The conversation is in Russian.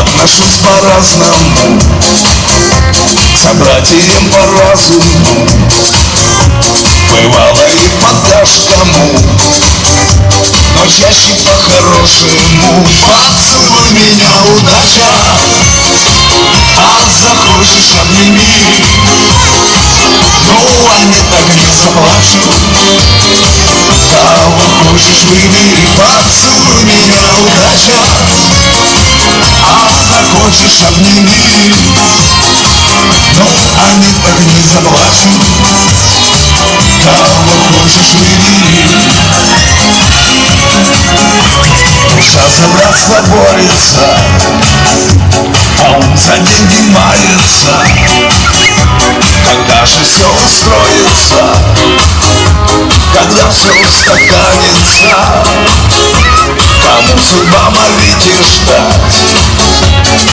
Отношусь по-разному. К собратьям по разуму. Бывало и подашь кому. Но чаще по-хорошему. Поцелуй меня, удача. А захочешь обними. Ну, а не так не заплачу. Кого хочешь выбери. Поцелуй меня, удача. А обними а не так не заплачу Кого хочешь выбери Душа за братство борется А он за деньги мается Когда же все устроится Когда все устаканится Кому судьба молите ждать